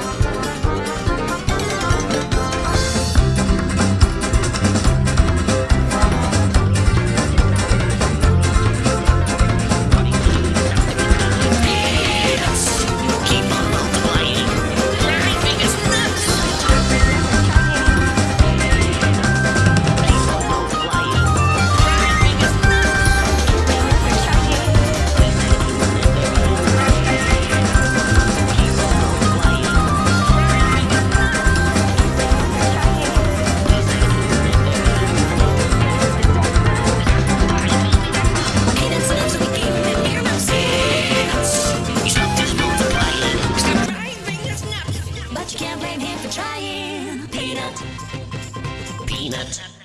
Bye. you can't blame him for trying. Peanut. Peanut.